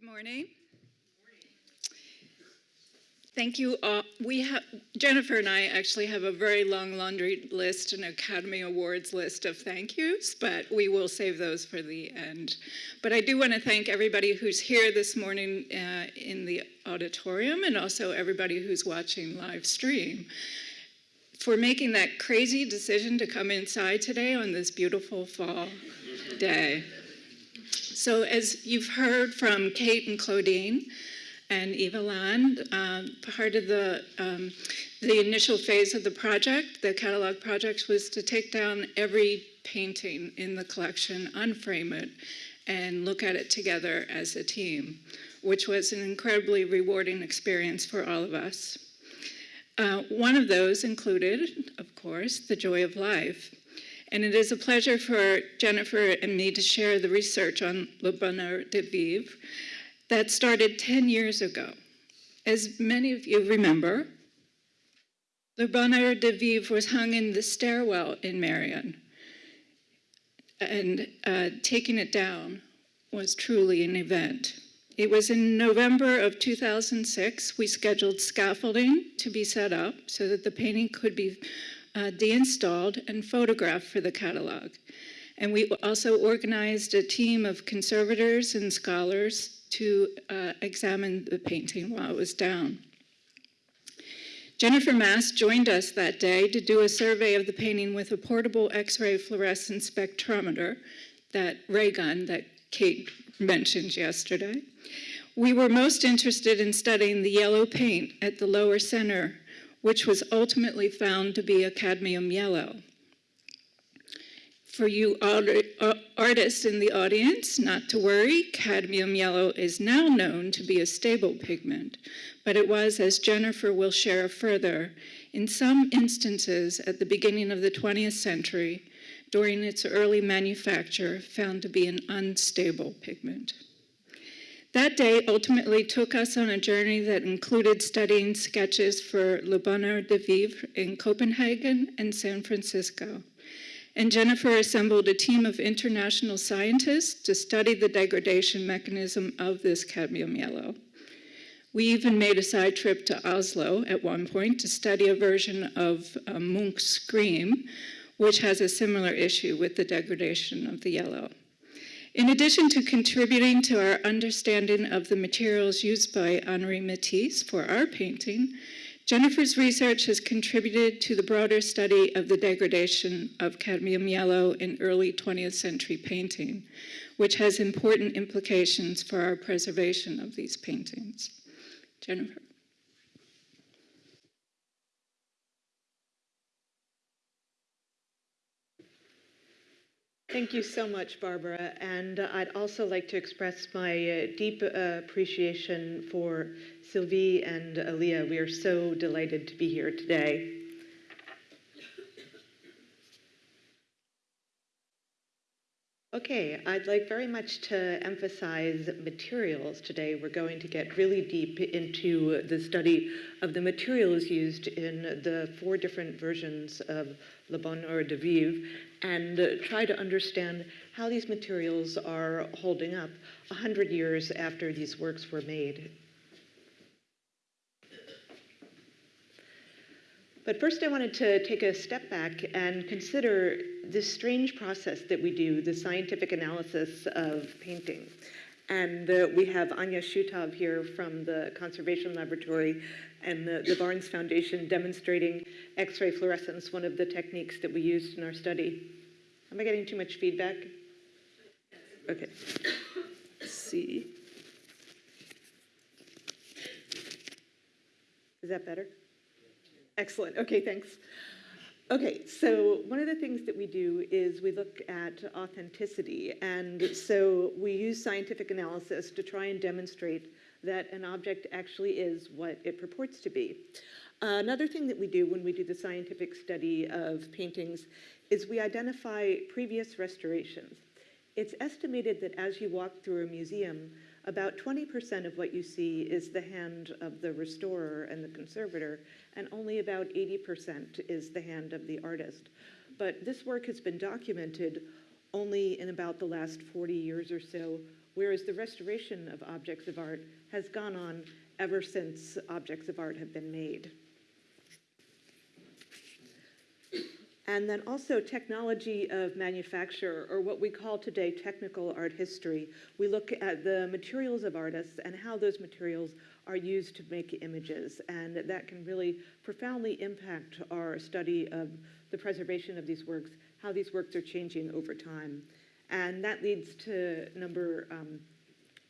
Good morning. Thank you. all. we have Jennifer and I actually have a very long laundry list, an Academy Awards list of thank yous, but we will save those for the end. But I do want to thank everybody who's here this morning uh, in the auditorium and also everybody who's watching live stream for making that crazy decision to come inside today on this beautiful fall day. So as you've heard from Kate and Claudine, and Eva Land. Um, part of the, um, the initial phase of the project, the catalog project, was to take down every painting in the collection, unframe it, and look at it together as a team, which was an incredibly rewarding experience for all of us. Uh, one of those included, of course, The Joy of Life. And it is a pleasure for Jennifer and me to share the research on Le Bonheur de Vivre, that started 10 years ago. As many of you remember, Le Bonheur de Vivre was hung in the stairwell in Merion. And uh, taking it down was truly an event. It was in November of 2006, we scheduled scaffolding to be set up so that the painting could be uh, deinstalled and photographed for the catalog. And we also organized a team of conservators and scholars to uh, examine the painting while it was down. Jennifer Mass joined us that day to do a survey of the painting with a portable X-ray fluorescent spectrometer, that ray gun that Kate mentioned yesterday. We were most interested in studying the yellow paint at the lower center, which was ultimately found to be a cadmium yellow. For you uh, artists in the audience, not to worry, cadmium yellow is now known to be a stable pigment, but it was, as Jennifer will share further, in some instances at the beginning of the 20th century, during its early manufacture, found to be an unstable pigment. That day ultimately took us on a journey that included studying sketches for Le Bonheur de Vivre in Copenhagen and San Francisco and Jennifer assembled a team of international scientists to study the degradation mechanism of this cadmium yellow. We even made a side trip to Oslo at one point to study a version of uh, Munch's Scream, which has a similar issue with the degradation of the yellow. In addition to contributing to our understanding of the materials used by Henri Matisse for our painting, Jennifer's research has contributed to the broader study of the degradation of cadmium yellow in early 20th century painting, which has important implications for our preservation of these paintings. Jennifer. Thank you so much, Barbara. And I'd also like to express my uh, deep uh, appreciation for Sylvie and Aaliyah. We are so delighted to be here today. Okay, I'd like very much to emphasize materials today. We're going to get really deep into the study of the materials used in the four different versions of Le Bonheur de Vivre and try to understand how these materials are holding up 100 years after these works were made. But first I wanted to take a step back and consider this strange process that we do, the scientific analysis of painting. And we have Anya Shutov here from the Conservation Laboratory and the, the Barnes Foundation demonstrating X-ray fluorescence, one of the techniques that we used in our study. Am I getting too much feedback? Okay. Let's see. Is that better? Excellent. Okay, thanks. Okay, so one of the things that we do is we look at authenticity. And so we use scientific analysis to try and demonstrate that an object actually is what it purports to be. Uh, another thing that we do when we do the scientific study of paintings is we identify previous restorations. It's estimated that as you walk through a museum, about 20% of what you see is the hand of the restorer and the conservator, and only about 80% is the hand of the artist. But this work has been documented only in about the last 40 years or so whereas the restoration of objects of art has gone on ever since objects of art have been made. And then also technology of manufacture, or what we call today technical art history. We look at the materials of artists and how those materials are used to make images. And that can really profoundly impact our study of the preservation of these works, how these works are changing over time. And that leads to number um,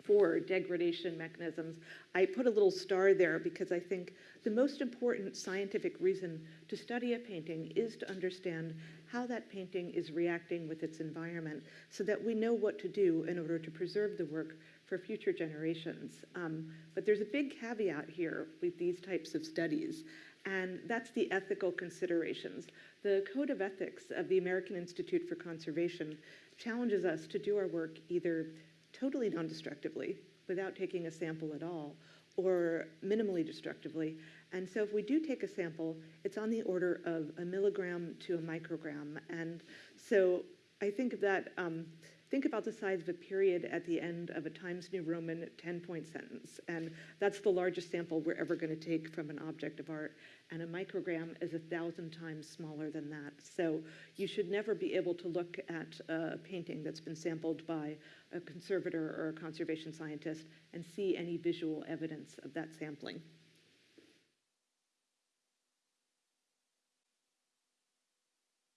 four, degradation mechanisms. I put a little star there because I think the most important scientific reason to study a painting is to understand how that painting is reacting with its environment so that we know what to do in order to preserve the work for future generations. Um, but there's a big caveat here with these types of studies, and that's the ethical considerations. The Code of Ethics of the American Institute for Conservation challenges us to do our work either totally non-destructively, without taking a sample at all, or minimally destructively. And so if we do take a sample, it's on the order of a milligram to a microgram. And so I think that, um, think about the size of a period at the end of a Times New Roman 10-point sentence. And that's the largest sample we're ever going to take from an object of art. And a microgram is a thousand times smaller than that. So you should never be able to look at a painting that's been sampled by a conservator or a conservation scientist and see any visual evidence of that sampling.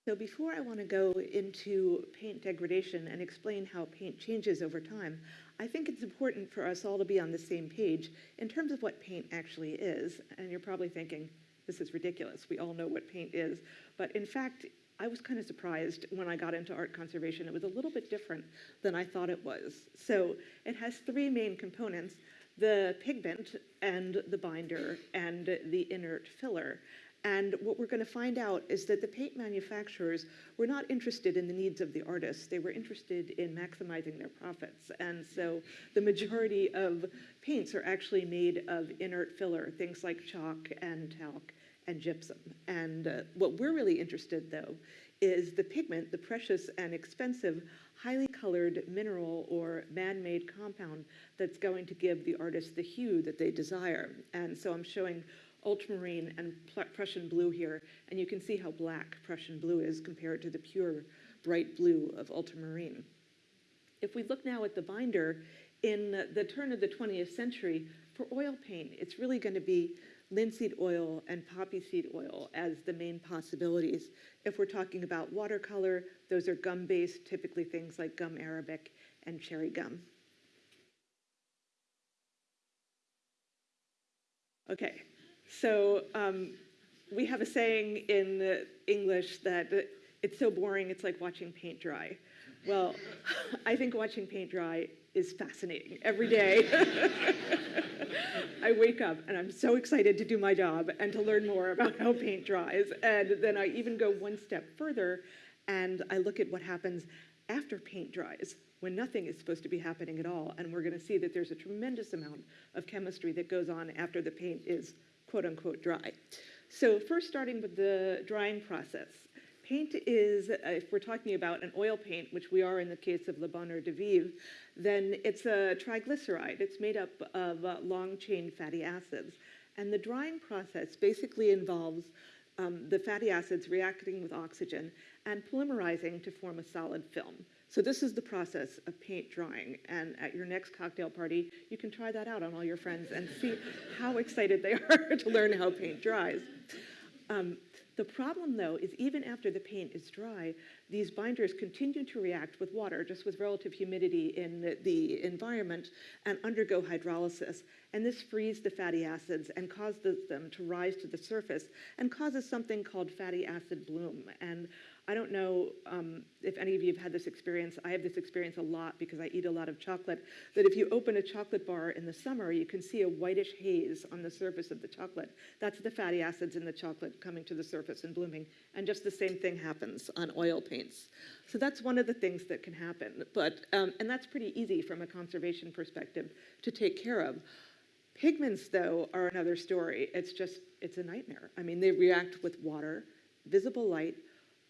So before I want to go into paint degradation and explain how paint changes over time, I think it's important for us all to be on the same page in terms of what paint actually is. And you're probably thinking, this is ridiculous. We all know what paint is. But in fact, I was kind of surprised when I got into art conservation. It was a little bit different than I thought it was. So it has three main components, the pigment and the binder and the inert filler. And what we're going to find out is that the paint manufacturers were not interested in the needs of the artists. They were interested in maximizing their profits. And so the majority of paints are actually made of inert filler, things like chalk and talc and gypsum. And uh, what we're really interested, though, is the pigment, the precious and expensive, highly colored mineral or man-made compound that's going to give the artist the hue that they desire. And so I'm showing ultramarine and Prussian blue here, and you can see how black Prussian blue is compared to the pure bright blue of ultramarine. If we look now at the binder, in the turn of the 20th century, for oil paint, it's really going to be linseed oil and poppy seed oil as the main possibilities. If we're talking about watercolor, those are gum-based, typically things like gum arabic and cherry gum. Okay, so um, we have a saying in English that it's so boring, it's like watching paint dry. Well, I think watching paint dry is fascinating every day. I wake up and I'm so excited to do my job and to learn more about how paint dries. And then I even go one step further and I look at what happens after paint dries when nothing is supposed to be happening at all. And we're going to see that there's a tremendous amount of chemistry that goes on after the paint is quote unquote dry. So first starting with the drying process. Paint is, if we're talking about an oil paint, which we are in the case of Le Bonheur de Vivre, then it's a triglyceride. It's made up of long-chain fatty acids. And the drying process basically involves um, the fatty acids reacting with oxygen and polymerizing to form a solid film. So this is the process of paint drying. And at your next cocktail party, you can try that out on all your friends and see how excited they are to learn how paint dries. Um, the problem, though, is even after the paint is dry, these binders continue to react with water, just with relative humidity in the, environment, and undergo hydrolysis. And this frees the fatty acids and causes them to rise to the surface and causes something called fatty acid bloom. And I don't know um, if any of you have had this experience. I have this experience a lot because I eat a lot of chocolate. That if you open a chocolate bar in the summer, you can see a whitish haze on the surface of the chocolate. That's the fatty acids in the chocolate coming to the surface and blooming. And just the same thing happens on oil paints. So that's one of the things that can happen. But um, and that's pretty easy from a conservation perspective to take care of. Pigments, though, are another story. It's just, it's a nightmare. I mean, they react with water, visible light,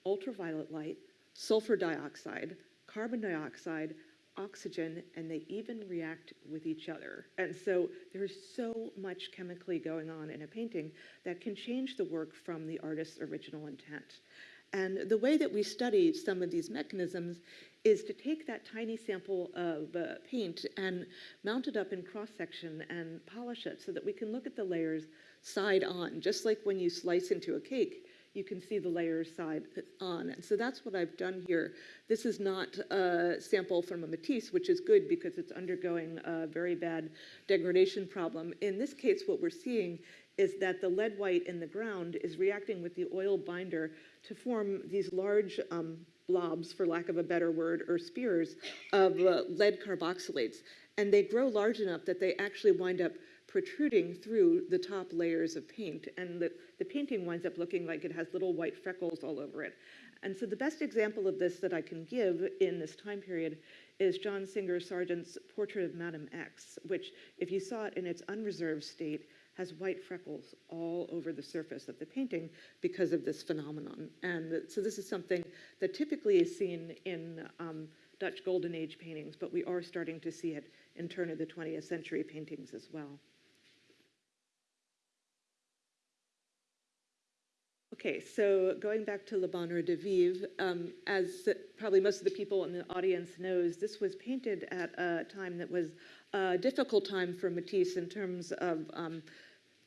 ultraviolet light, sulfur dioxide, carbon dioxide, oxygen, and they even react with each other. And so there's so much chemically going on in a painting that can change the work from the artist's original intent. And the way that we study some of these mechanisms is to take that tiny sample of uh, paint and mount it up in cross section and polish it so that we can look at the layers side on, just like when you slice into a cake. You can see the layers side on. And so that's what I've done here. This is not a sample from a Matisse, which is good because it's undergoing a very bad degradation problem. In this case, what we're seeing is that the lead white in the ground is reacting with the oil binder to form these large um, blobs, for lack of a better word, or spears of uh, lead carboxylates. And they grow large enough that they actually wind up protruding through the top layers of paint. And the, the painting winds up looking like it has little white freckles all over it. And so the best example of this that I can give in this time period is John Singer Sargent's portrait of Madame X, which, if you saw it in its unreserved state, has white freckles all over the surface of the painting because of this phenomenon. And so this is something that typically is seen in um, Dutch Golden Age paintings, but we are starting to see it in turn of the 20th century paintings as well. Okay, so going back to Le Bonheur de Vivre, um, as probably most of the people in the audience knows, this was painted at a time that was a difficult time for Matisse in terms of um,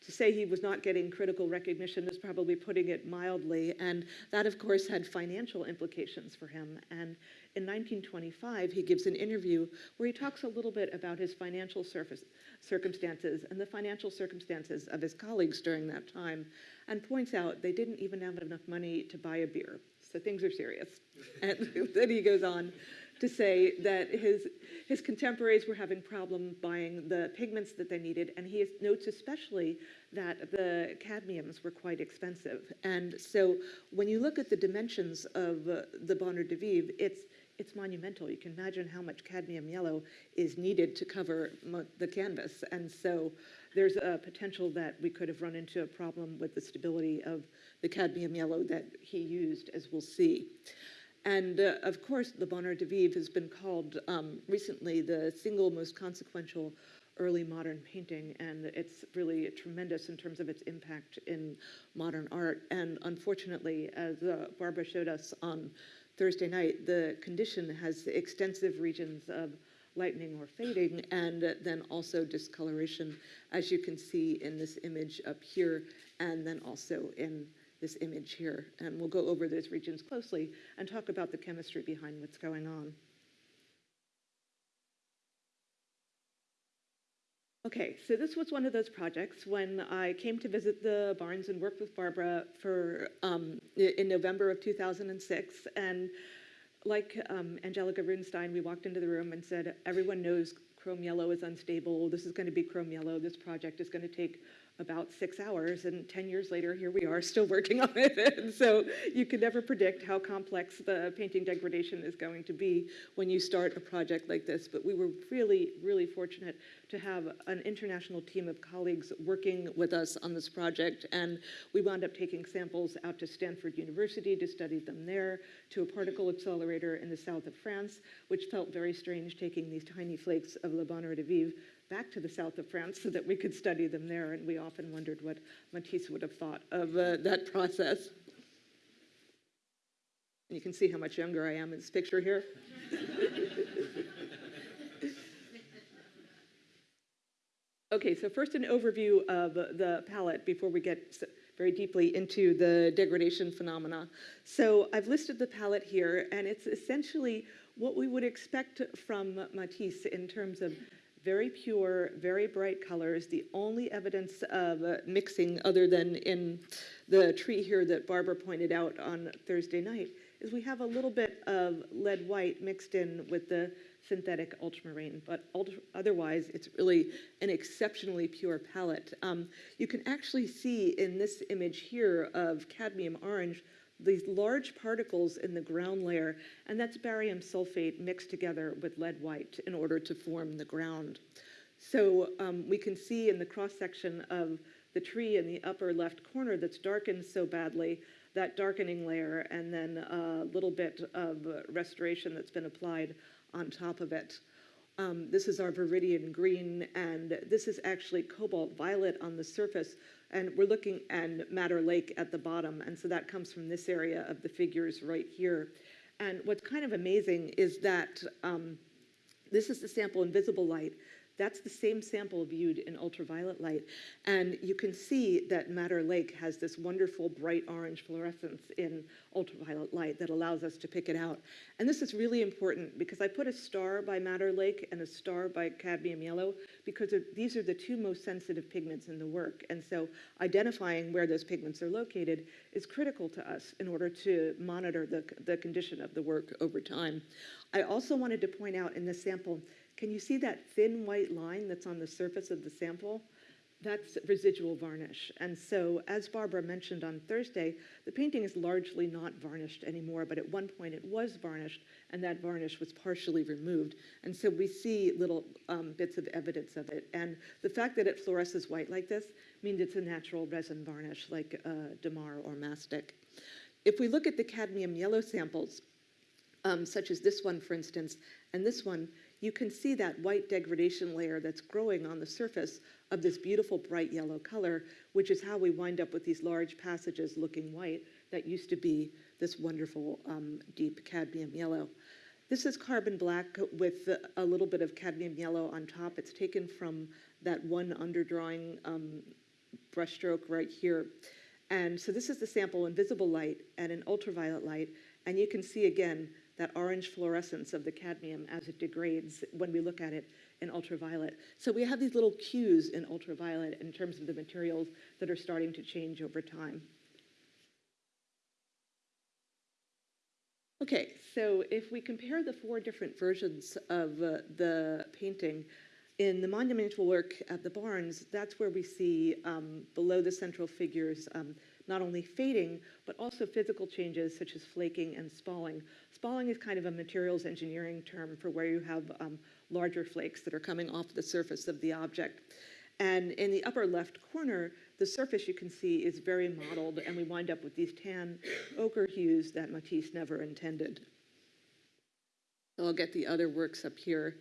to say he was not getting critical recognition is probably putting it mildly. And that, of course, had financial implications for him. And in 1925, he gives an interview where he talks a little bit about his financial surface, circumstances and the financial circumstances of his colleagues during that time, and points out they didn't even have enough money to buy a beer. So things are serious. and then he goes on to say that his, his contemporaries were having problem buying the pigments that they needed, and he notes especially that the cadmiums were quite expensive. And so when you look at the dimensions of uh, the Bonheur de Vivre, it's, it's monumental. You can imagine how much cadmium yellow is needed to cover the canvas. And so there's a potential that we could have run into a problem with the stability of the cadmium yellow that he used, as we'll see. And uh, of course, the Bonheur de Vivre has been called um, recently the single most consequential early modern painting, and it's really tremendous in terms of its impact in modern art. And unfortunately, as uh, Barbara showed us on Thursday night, the condition has extensive regions of lightening or fading, and then also discoloration, as you can see in this image up here, and then also in this image here. And we'll go over those regions closely and talk about the chemistry behind what's going on. Okay, so this was one of those projects when I came to visit the Barnes and worked with Barbara for um, in November of 2006. And like um, Angelica Runstein, we walked into the room and said, everyone knows chrome yellow is unstable. This is going to be chrome yellow. This project is going to take about six hours, and 10 years later, here we are still working on it. and so you can never predict how complex the painting degradation is going to be when you start a project like this. But we were really, really fortunate to have an international team of colleagues working with us on this project. And we wound up taking samples out to Stanford University to study them there, to a particle accelerator in the south of France, which felt very strange taking these tiny flakes of Le Bonheur de Vivre back to the south of France so that we could study them there. And we often wondered what Matisse would have thought of uh, that process. And you can see how much younger I am in this picture here. okay, so first an overview of the palette before we get very deeply into the degradation phenomena. So I've listed the palette here, and it's essentially what we would expect from Matisse in terms of very pure, very bright colors. The only evidence of uh, mixing, other than in the tree here that Barbara pointed out on Thursday night, is we have a little bit of lead white mixed in with the synthetic ultramarine, but otherwise it's really an exceptionally pure palette. Um, you can actually see in this image here of cadmium orange these large particles in the ground layer, and that's barium sulfate mixed together with lead white in order to form the ground. So um, we can see in the cross section of the tree in the upper left corner that's darkened so badly that darkening layer and then a little bit of restoration that's been applied on top of it. Um, this is our viridian green, and this is actually cobalt violet on the surface. And we're looking at Madder Lake at the bottom, and so that comes from this area of the figures right here. And what's kind of amazing is that um, this is the sample in visible light. That's the same sample viewed in ultraviolet light. And you can see that Madder Lake has this wonderful bright orange fluorescence in ultraviolet light that allows us to pick it out. And this is really important because I put a star by Madder Lake and a star by cadmium yellow because these are the two most sensitive pigments in the work. And so identifying where those pigments are located is critical to us in order to monitor the, the condition of the work over time. I also wanted to point out in this sample can you see that thin white line that's on the surface of the sample? That's residual varnish. And so, as Barbara mentioned on Thursday, the painting is largely not varnished anymore, but at one point it was varnished, and that varnish was partially removed. And so we see little um, bits of evidence of it. And the fact that it fluoresces white like this means it's a natural resin varnish like uh, Damar or mastic. If we look at the cadmium yellow samples, um, such as this one, for instance, and this one, you can see that white degradation layer that's growing on the surface of this beautiful bright yellow color, which is how we wind up with these large passages looking white that used to be this wonderful um, deep cadmium yellow. This is carbon black with a little bit of cadmium yellow on top. It's taken from that one underdrawing um, brushstroke right here. And so this is the sample in visible light and in ultraviolet light. And you can see again that orange fluorescence of the cadmium as it degrades when we look at it in ultraviolet. So we have these little cues in ultraviolet in terms of the materials that are starting to change over time. Okay, so if we compare the four different versions of uh, the painting, in the monumental work at the Barnes, that's where we see um, below the central figures um, not only fading, but also physical changes such as flaking and spalling. Spalling is kind of a materials engineering term for where you have um, larger flakes that are coming off the surface of the object. And in the upper left corner, the surface you can see is very mottled, and we wind up with these tan ochre hues that Matisse never intended. I'll get the other works up here.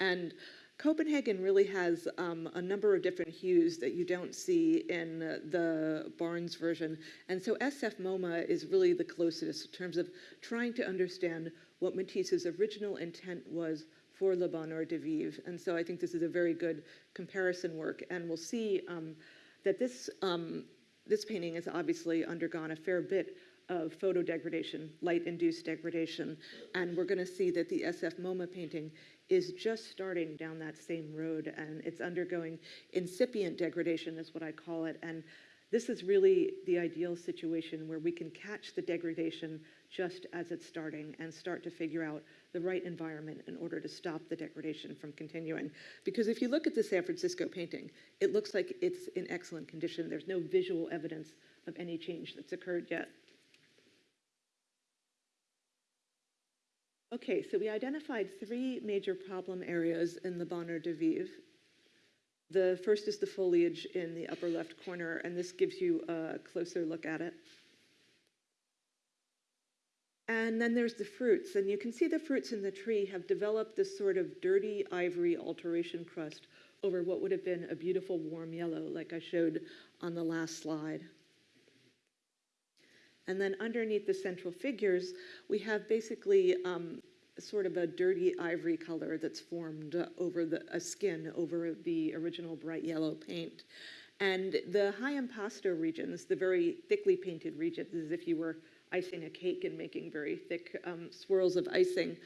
And Copenhagen really has um, a number of different hues that you don't see in the Barnes version. And so SF MoMA is really the closest in terms of trying to understand what Matisse's original intent was for Le Bonheur de Vivre. And so I think this is a very good comparison work. And we'll see um, that this, um, this painting has obviously undergone a fair bit of photo degradation, light-induced degradation. And we're going to see that the SF MoMA painting is just starting down that same road and it's undergoing incipient degradation is what I call it. And this is really the ideal situation where we can catch the degradation just as it's starting and start to figure out the right environment in order to stop the degradation from continuing. Because if you look at the San Francisco painting, it looks like it's in excellent condition. There's no visual evidence of any change that's occurred yet. Okay, so we identified three major problem areas in the Bonheur de Vivre. The first is the foliage in the upper left corner, and this gives you a closer look at it. And then there's the fruits, and you can see the fruits in the tree have developed this sort of dirty ivory alteration crust over what would have been a beautiful warm yellow, like I showed on the last slide. And then underneath the central figures, we have basically um, sort of a dirty ivory color that's formed over the a skin over the original bright yellow paint. And the high impasto regions, the very thickly painted regions, as if you were icing a cake and making very thick um, swirls of icing,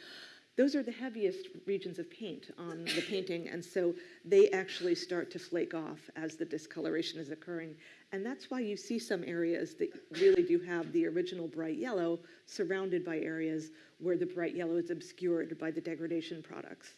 those are the heaviest regions of paint on the painting, and so they actually start to flake off as the discoloration is occurring. And that's why you see some areas that really do have the original bright yellow surrounded by areas where the bright yellow is obscured by the degradation products.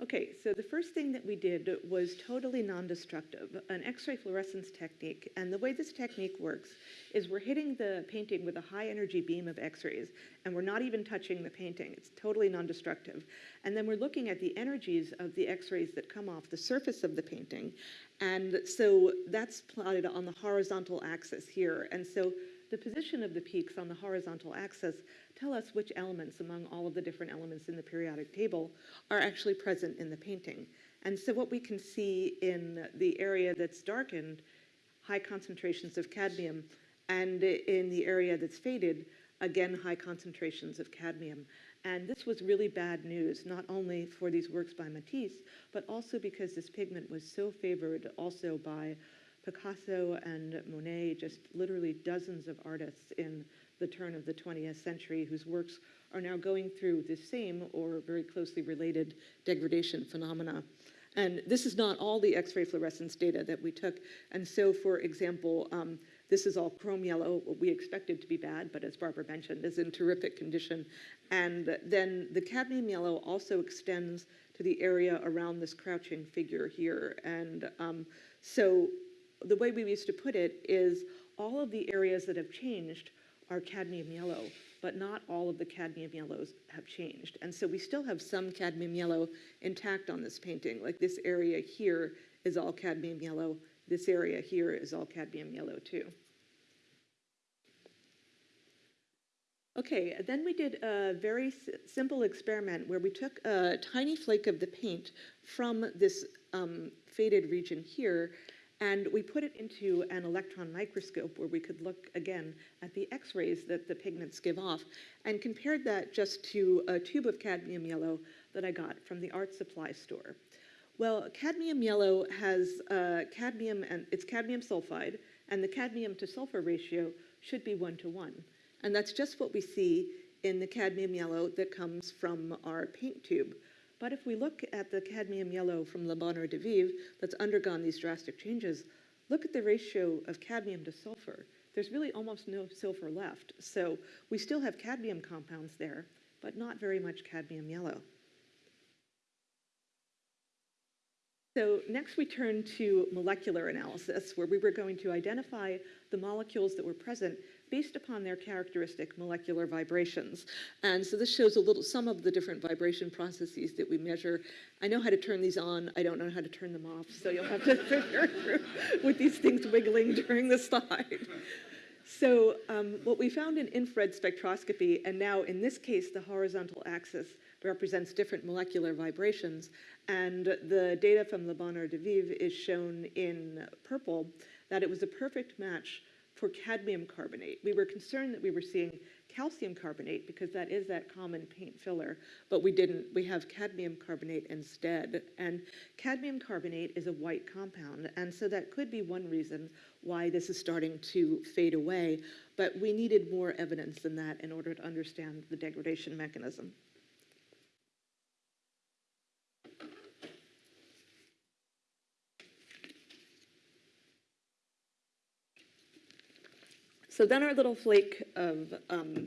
Okay, so the first thing that we did was totally non-destructive, an X-ray fluorescence technique. And the way this technique works is we're hitting the painting with a high energy beam of X-rays, and we're not even touching the painting. It's totally non-destructive. And then we're looking at the energies of the X-rays that come off the surface of the painting. And so that's plotted on the horizontal axis here. And so the position of the peaks on the horizontal axis tell us which elements among all of the different elements in the periodic table are actually present in the painting. And so what we can see in the area that's darkened, high concentrations of cadmium, and in the area that's faded, again, high concentrations of cadmium. And this was really bad news, not only for these works by Matisse, but also because this pigment was so favored also by Picasso and Monet, just literally dozens of artists in the turn of the 20th century whose works are now going through the same or very closely related degradation phenomena. And this is not all the X-ray fluorescence data that we took. And so, for example, um, this is all chrome yellow, what we expected to be bad, but as Barbara mentioned, is in terrific condition. And then the cadmium yellow also extends to the area around this crouching figure here. And um, so the way we used to put it is all of the areas that have changed are cadmium yellow, but not all of the cadmium yellows have changed. And so we still have some cadmium yellow intact on this painting. Like this area here is all cadmium yellow. This area here is all cadmium yellow too. Okay, then we did a very simple experiment where we took a tiny flake of the paint from this um, faded region here and we put it into an electron microscope where we could look again at the x-rays that the pigments give off and compared that just to a tube of cadmium yellow that I got from the art supply store. Well, cadmium yellow has uh, cadmium and it's cadmium sulfide and the cadmium to sulfur ratio should be one to one. And that's just what we see in the cadmium yellow that comes from our paint tube. But if we look at the cadmium yellow from Le Bonheur de Vivre that's undergone these drastic changes, look at the ratio of cadmium to sulfur. There's really almost no sulfur left. So we still have cadmium compounds there, but not very much cadmium yellow. So next we turn to molecular analysis, where we were going to identify the molecules that were present based upon their characteristic molecular vibrations. And so this shows a little, some of the different vibration processes that we measure. I know how to turn these on, I don't know how to turn them off, so you'll have to figure through with these things wiggling during the slide. So um, what we found in infrared spectroscopy, and now in this case, the horizontal axis represents different molecular vibrations, and the data from Le Bonheur de Vivre is shown in purple, that it was a perfect match for cadmium carbonate. We were concerned that we were seeing calcium carbonate because that is that common paint filler, but we didn't. We have cadmium carbonate instead. And cadmium carbonate is a white compound, and so that could be one reason why this is starting to fade away, but we needed more evidence than that in order to understand the degradation mechanism. So then our little flake of um,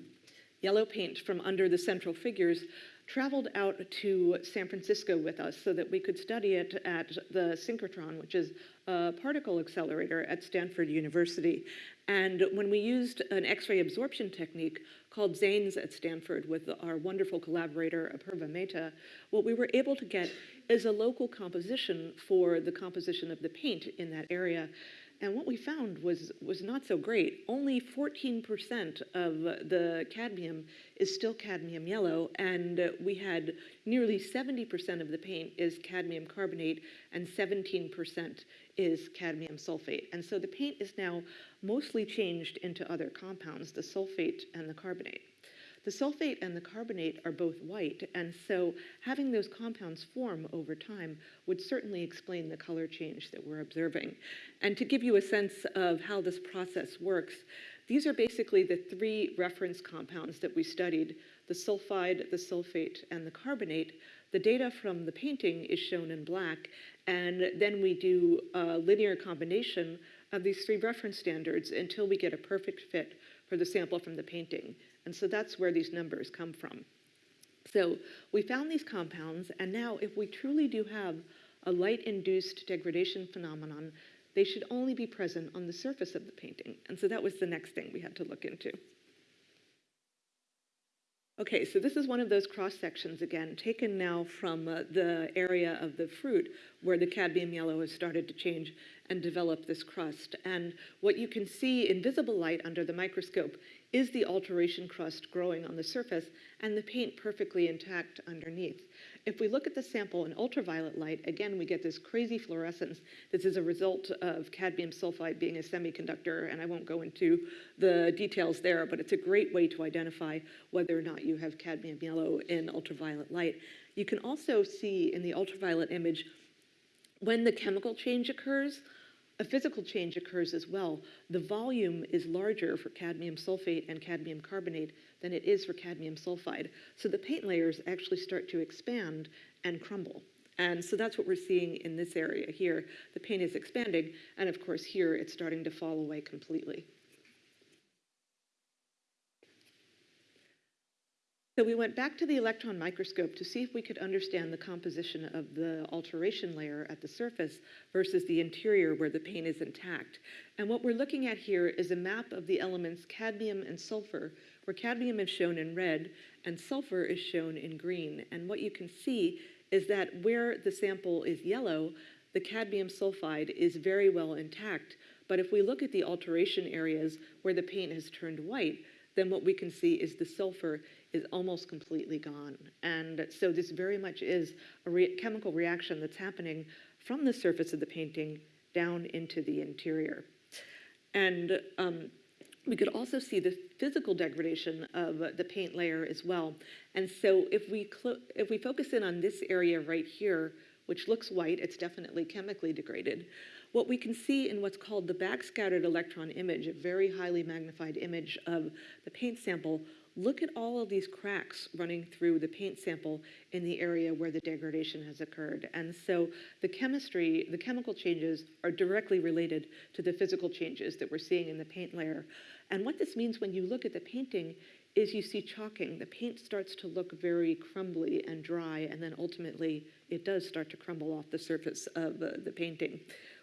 yellow paint from under the central figures traveled out to San Francisco with us so that we could study it at the synchrotron, which is a particle accelerator at Stanford University. And when we used an X-ray absorption technique called XANES at Stanford with our wonderful collaborator Apurva Mehta, what we were able to get is a local composition for the composition of the paint in that area. And what we found was, was not so great. Only 14% of the cadmium is still cadmium yellow, and we had nearly 70% of the paint is cadmium carbonate, and 17% is cadmium sulfate. And so the paint is now mostly changed into other compounds, the sulfate and the carbonate. The sulfate and the carbonate are both white, and so having those compounds form over time would certainly explain the color change that we're observing. And to give you a sense of how this process works, these are basically the three reference compounds that we studied, the sulfide, the sulfate, and the carbonate. The data from the painting is shown in black, and then we do a linear combination of these three reference standards until we get a perfect fit for the sample from the painting. And so that's where these numbers come from. So we found these compounds, and now if we truly do have a light-induced degradation phenomenon, they should only be present on the surface of the painting. And so that was the next thing we had to look into. Okay, so this is one of those cross sections again, taken now from uh, the area of the fruit where the cadmium yellow has started to change and develop this crust. And what you can see in visible light under the microscope is the alteration crust growing on the surface and the paint perfectly intact underneath. If we look at the sample in ultraviolet light, again, we get this crazy fluorescence. This is a result of cadmium sulfide being a semiconductor, and I won't go into the details there, but it's a great way to identify whether or not you have cadmium yellow in ultraviolet light. You can also see in the ultraviolet image when the chemical change occurs, a physical change occurs as well. The volume is larger for cadmium sulfate and cadmium carbonate than it is for cadmium sulfide. So the paint layers actually start to expand and crumble. And so that's what we're seeing in this area here. The paint is expanding, and of course here it's starting to fall away completely. So we went back to the electron microscope to see if we could understand the composition of the alteration layer at the surface versus the interior where the paint is intact. And what we're looking at here is a map of the elements cadmium and sulfur, where cadmium is shown in red and sulfur is shown in green. And what you can see is that where the sample is yellow, the cadmium sulfide is very well intact. But if we look at the alteration areas where the paint has turned white, then what we can see is the sulfur is almost completely gone. And so this very much is a re chemical reaction that's happening from the surface of the painting down into the interior. And um, we could also see the physical degradation of the paint layer as well. And so if we, if we focus in on this area right here, which looks white, it's definitely chemically degraded. What we can see in what's called the backscattered electron image, a very highly magnified image of the paint sample, look at all of these cracks running through the paint sample in the area where the degradation has occurred. And so the chemistry, the chemical changes are directly related to the physical changes that we're seeing in the paint layer. And what this means when you look at the painting is you see chalking. The paint starts to look very crumbly and dry, and then ultimately it does start to crumble off the surface of uh, the painting.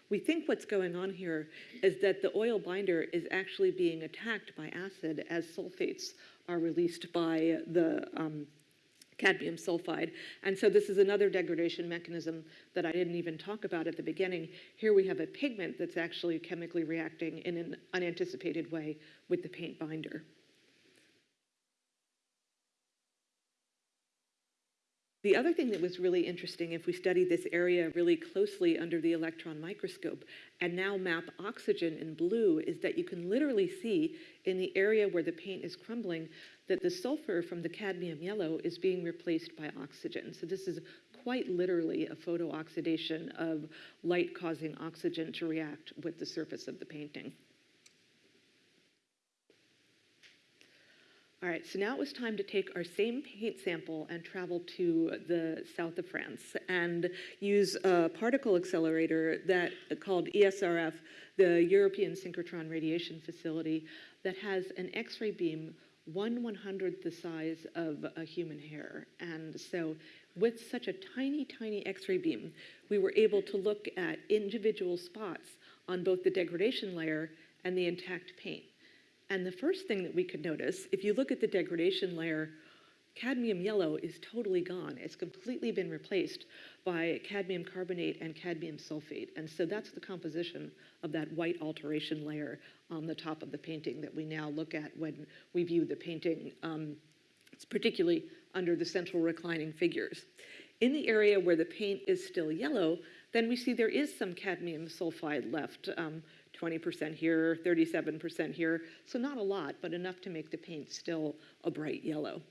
We think what's going on here is that the oil binder is actually being attacked by acid as sulfates are released by the um, cadmium sulfide. And so this is another degradation mechanism that I didn't even talk about at the beginning. Here we have a pigment that's actually chemically reacting in an unanticipated way with the paint binder. The other thing that was really interesting, if we study this area really closely under the electron microscope and now map oxygen in blue, is that you can literally see in the area where the paint is crumbling that the sulfur from the cadmium yellow is being replaced by oxygen. So this is quite literally a photooxidation of light causing oxygen to react with the surface of the painting. All right, so now it was time to take our same paint sample and travel to the south of France and use a particle accelerator that called ESRF, the European Synchrotron Radiation Facility, that has an X-ray beam one one hundredth the size of a human hair. And so with such a tiny, tiny X-ray beam, we were able to look at individual spots on both the degradation layer and the intact paint. And the first thing that we could notice, if you look at the degradation layer, cadmium yellow is totally gone. It's completely been replaced by cadmium carbonate and cadmium sulfate. And so that's the composition of that white alteration layer on the top of the painting that we now look at when we view the painting, um, it's particularly under the central reclining figures. In the area where the paint is still yellow, then we see there is some cadmium sulfide left. Um, 20% here, 37% here. So not a lot, but enough to make the paint still a bright yellow.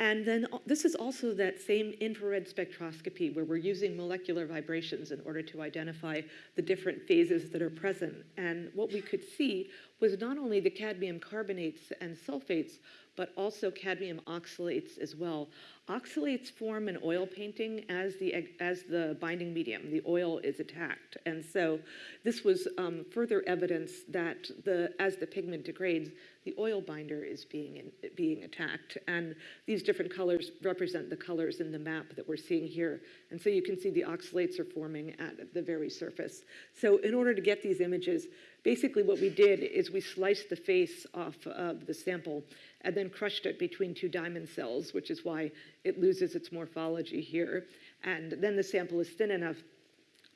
And then uh, this is also that same infrared spectroscopy where we're using molecular vibrations in order to identify the different phases that are present. And what we could see was not only the cadmium carbonates and sulfates, but also cadmium oxalates as well. Oxalates form in oil painting as the, as the binding medium. The oil is attacked. And so this was um, further evidence that the, as the pigment degrades, the oil binder is being, in, being attacked. And these different colors represent the colors in the map that we're seeing here. And so you can see the oxalates are forming at the very surface. So in order to get these images, basically what we did is we sliced the face off of the sample and then crushed it between two diamond cells, which is why it loses its morphology here. And then the sample is thin enough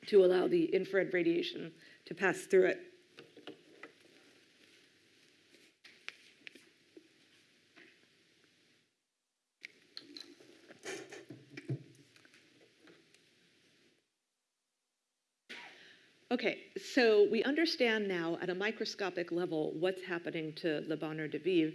to allow the infrared radiation to pass through it. Okay, so we understand now at a microscopic level what's happening to Le Bonheur de Vivre.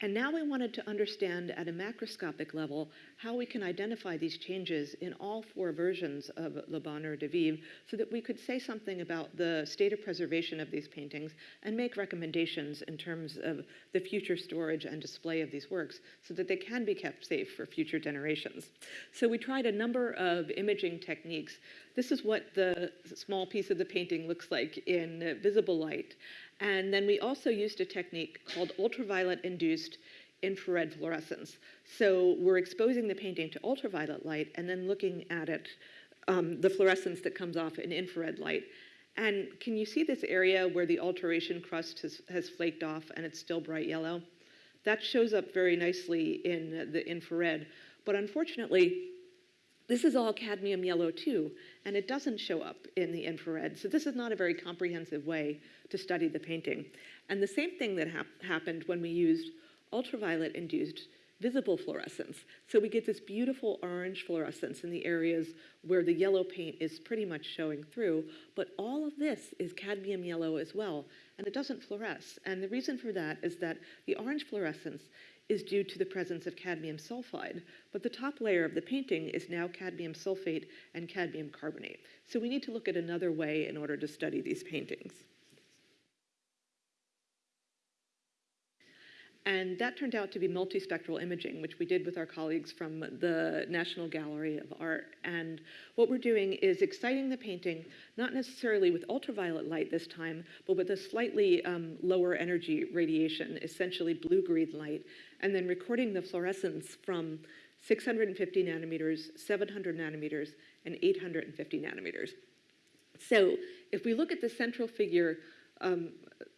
And now we wanted to understand at a macroscopic level how we can identify these changes in all four versions of Le Bonheur de Vivre so that we could say something about the state of preservation of these paintings and make recommendations in terms of the future storage and display of these works so that they can be kept safe for future generations. So we tried a number of imaging techniques. This is what the small piece of the painting looks like in visible light. And then we also used a technique called ultraviolet induced infrared fluorescence. So we're exposing the painting to ultraviolet light and then looking at it, um, the fluorescence that comes off in infrared light. And can you see this area where the alteration crust has, has flaked off and it's still bright yellow? That shows up very nicely in the infrared. But unfortunately, this is all cadmium yellow too, and it doesn't show up in the infrared. So this is not a very comprehensive way to study the painting. And the same thing that hap happened when we used ultraviolet induced visible fluorescence. So we get this beautiful orange fluorescence in the areas where the yellow paint is pretty much showing through, but all of this is cadmium yellow as well, and it doesn't fluoresce. And the reason for that is that the orange fluorescence is due to the presence of cadmium sulfide, but the top layer of the painting is now cadmium sulfate and cadmium carbonate. So we need to look at another way in order to study these paintings. And that turned out to be multispectral imaging, which we did with our colleagues from the National Gallery of Art. And what we're doing is exciting the painting, not necessarily with ultraviolet light this time, but with a slightly um, lower energy radiation, essentially blue-green light, and then recording the fluorescence from 650 nanometers, 700 nanometers, and 850 nanometers. So if we look at the central figure, um,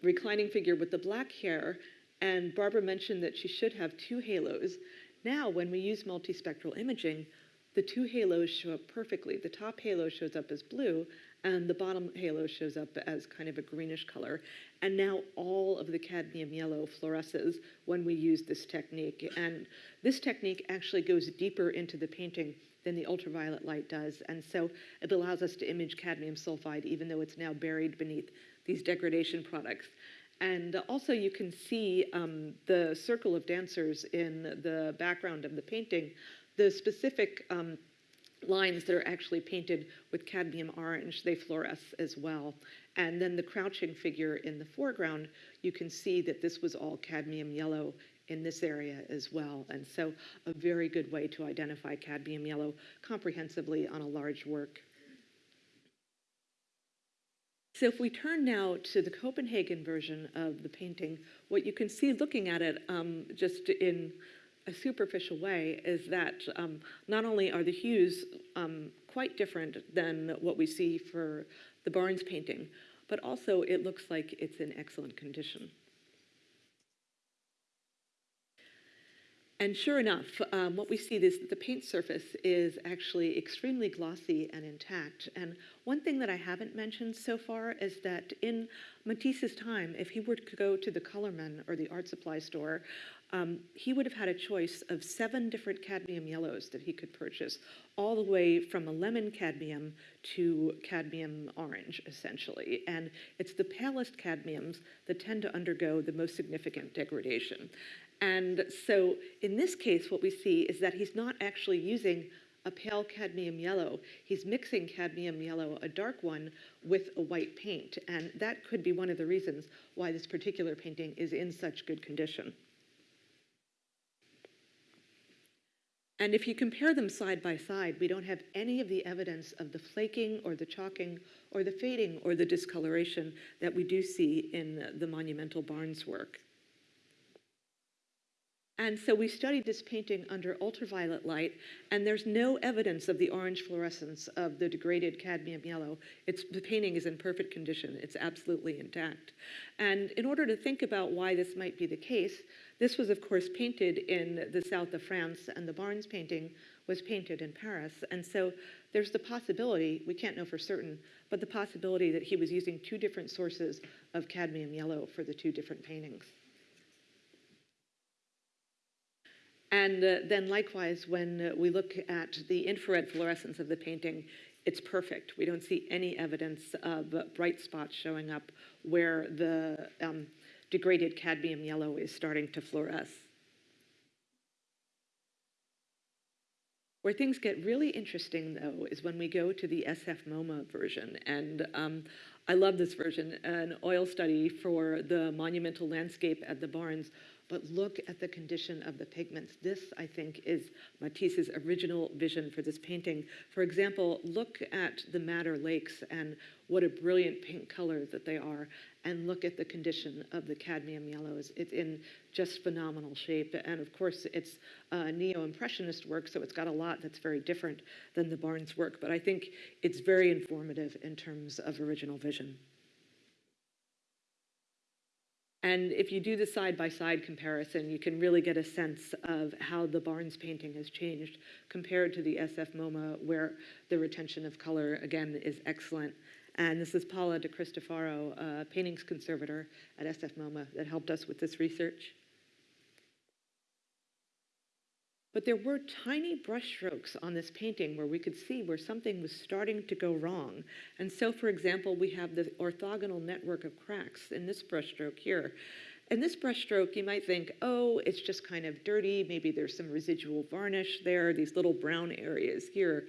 reclining figure with the black hair, and Barbara mentioned that she should have two halos. Now, when we use multispectral imaging, the two halos show up perfectly. The top halo shows up as blue, and the bottom halo shows up as kind of a greenish color. And now all of the cadmium yellow fluoresces when we use this technique. And this technique actually goes deeper into the painting than the ultraviolet light does. And so it allows us to image cadmium sulfide, even though it's now buried beneath these degradation products. And also you can see um, the circle of dancers in the background of the painting. The specific um, lines that are actually painted with cadmium orange, they fluoresce as well. And then the crouching figure in the foreground, you can see that this was all cadmium yellow in this area as well. And so a very good way to identify cadmium yellow comprehensively on a large work. So if we turn now to the Copenhagen version of the painting, what you can see looking at it um, just in a superficial way is that um, not only are the hues um, quite different than what we see for the Barnes painting, but also it looks like it's in excellent condition. And sure enough, um, what we see is the paint surface is actually extremely glossy and intact. And one thing that I haven't mentioned so far is that in Matisse's time, if he were to go to the Colorman or the art supply store, um, he would have had a choice of seven different cadmium yellows that he could purchase, all the way from a lemon cadmium to cadmium orange, essentially. And it's the palest cadmiums that tend to undergo the most significant degradation. And so in this case, what we see is that he's not actually using a pale cadmium yellow. He's mixing cadmium yellow, a dark one, with a white paint. And that could be one of the reasons why this particular painting is in such good condition. And if you compare them side by side, we don't have any of the evidence of the flaking or the chalking or the fading or the discoloration that we do see in the monumental Barnes work. And so we studied this painting under ultraviolet light, and there's no evidence of the orange fluorescence of the degraded cadmium yellow. It's, the painting is in perfect condition, it's absolutely intact. And in order to think about why this might be the case, this was, of course, painted in the south of France, and the Barnes painting was painted in Paris. And so there's the possibility, we can't know for certain, but the possibility that he was using two different sources of cadmium yellow for the two different paintings. And uh, then likewise, when uh, we look at the infrared fluorescence of the painting, it's perfect. We don't see any evidence of bright spots showing up where the um, degraded cadmium yellow is starting to fluoresce. Where things get really interesting, though, is when we go to the SF MoMA version. And um, I love this version, an oil study for the monumental landscape at the Barnes but look at the condition of the pigments. This, I think, is Matisse's original vision for this painting. For example, look at the Madder Lakes and what a brilliant pink color that they are, and look at the condition of the cadmium yellows. It's in just phenomenal shape. And of course, it's uh, neo-impressionist work, so it's got a lot that's very different than the Barnes work, but I think it's very informative in terms of original vision. And if you do the side-by-side comparison, you can really get a sense of how the Barnes painting has changed compared to the SF MoMA, where the retention of color, again, is excellent. And this is Paula De Cristofaro, a paintings conservator at SF MoMA, that helped us with this research. But there were tiny brushstrokes on this painting where we could see where something was starting to go wrong. And so, for example, we have the orthogonal network of cracks in this brushstroke here. And this brushstroke, you might think, oh, it's just kind of dirty. Maybe there's some residual varnish there, these little brown areas here.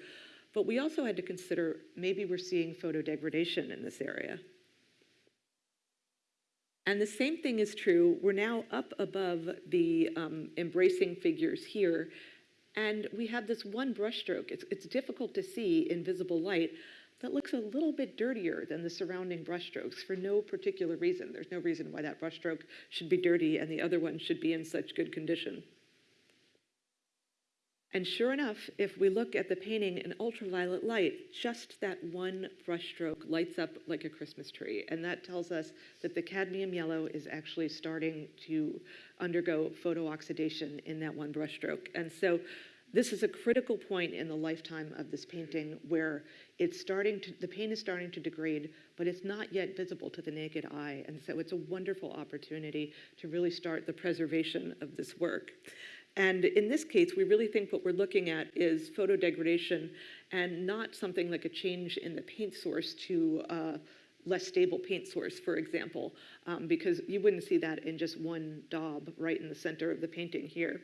But we also had to consider maybe we're seeing photodegradation in this area. And the same thing is true. We're now up above the um, embracing figures here, and we have this one brushstroke. It's, it's difficult to see in visible light that looks a little bit dirtier than the surrounding brushstrokes for no particular reason. There's no reason why that brushstroke should be dirty and the other one should be in such good condition. And sure enough, if we look at the painting in ultraviolet light, just that one brushstroke lights up like a Christmas tree. And that tells us that the cadmium yellow is actually starting to undergo photooxidation in that one brushstroke. And so this is a critical point in the lifetime of this painting where it's starting to, the paint is starting to degrade, but it's not yet visible to the naked eye. And so it's a wonderful opportunity to really start the preservation of this work. And in this case, we really think what we're looking at is photodegradation and not something like a change in the paint source to a less stable paint source, for example, um, because you wouldn't see that in just one daub right in the center of the painting here.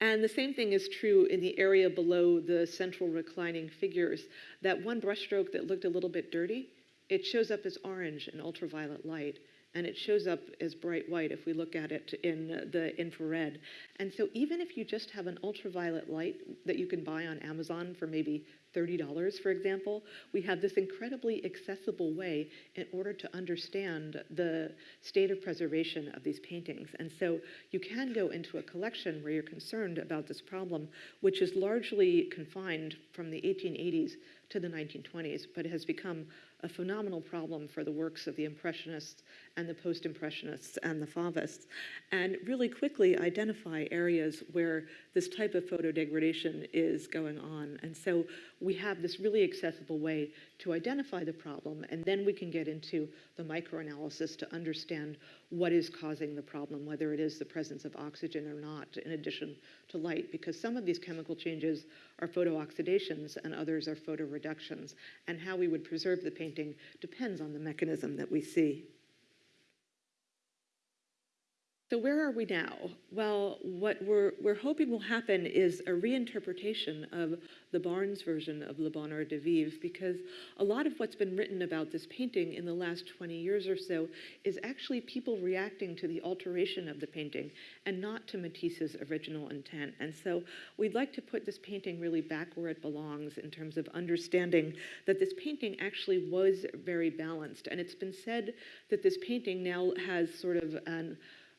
And the same thing is true in the area below the central reclining figures. That one brushstroke that looked a little bit dirty, it shows up as orange in ultraviolet light and it shows up as bright white if we look at it in the infrared. And so even if you just have an ultraviolet light that you can buy on Amazon for maybe $30, for example, we have this incredibly accessible way in order to understand the state of preservation of these paintings. And so you can go into a collection where you're concerned about this problem, which is largely confined from the 1880s to the 1920s, but has become a phenomenal problem for the works of the Impressionists and the Post-Impressionists and the Fauvists, and really quickly identify areas where this type of photodegradation is going on. And so we have this really accessible way to identify the problem, and then we can get into the microanalysis to understand what is causing the problem, whether it is the presence of oxygen or not, in addition to light, because some of these chemical changes are photooxidations and others are photoreductions, and how we would preserve the painting depends on the mechanism that we see. So where are we now? Well, what we're, we're hoping will happen is a reinterpretation of the Barnes version of Le Bonheur de Vivre, because a lot of what's been written about this painting in the last 20 years or so is actually people reacting to the alteration of the painting and not to Matisse's original intent. And so we'd like to put this painting really back where it belongs in terms of understanding that this painting actually was very balanced. And it's been said that this painting now has sort of an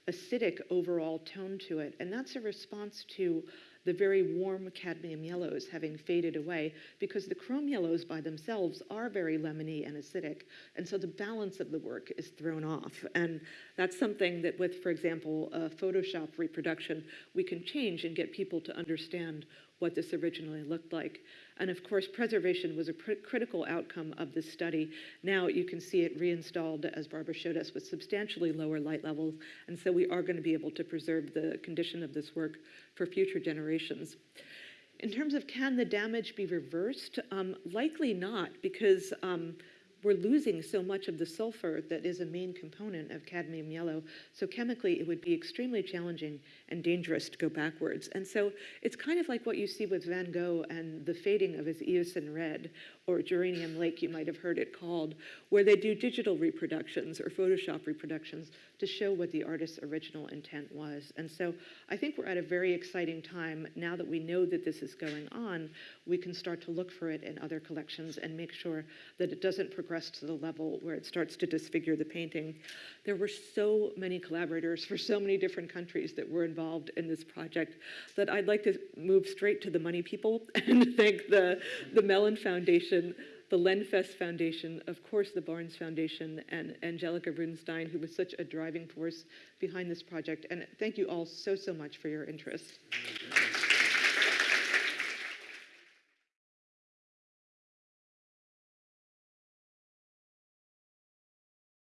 acidic overall tone to it. And that's a response to the very warm cadmium yellows having faded away because the chrome yellows by themselves are very lemony and acidic. And so the balance of the work is thrown off. And that's something that with, for example, a Photoshop reproduction, we can change and get people to understand what this originally looked like. And of course, preservation was a pr- critical outcome of this study. Now you can see it reinstalled, as Barbara showed us, with substantially lower light levels. And so we are going to be able to preserve the condition of this work for future generations. In terms of can the damage be reversed? Um, likely not, because um, we're losing so much of the sulfur that is a main component of cadmium yellow. So chemically, it would be extremely challenging and dangerous to go backwards. And so it's kind of like what you see with Van Gogh and the fading of his Eosin red, or Geranium Lake, you might have heard it called, where they do digital reproductions or Photoshop reproductions to show what the artist's original intent was. And so I think we're at a very exciting time. Now that we know that this is going on, we can start to look for it in other collections and make sure that it doesn't progress to the level where it starts to disfigure the painting. There were so many collaborators for so many different countries that were involved in this project that I'd like to move straight to the money people and thank the, the Mellon Foundation the Lenfest Foundation, of course, the Barnes Foundation, and Angelica Rudenstein, who was such a driving force behind this project. And thank you all so, so much for your interest.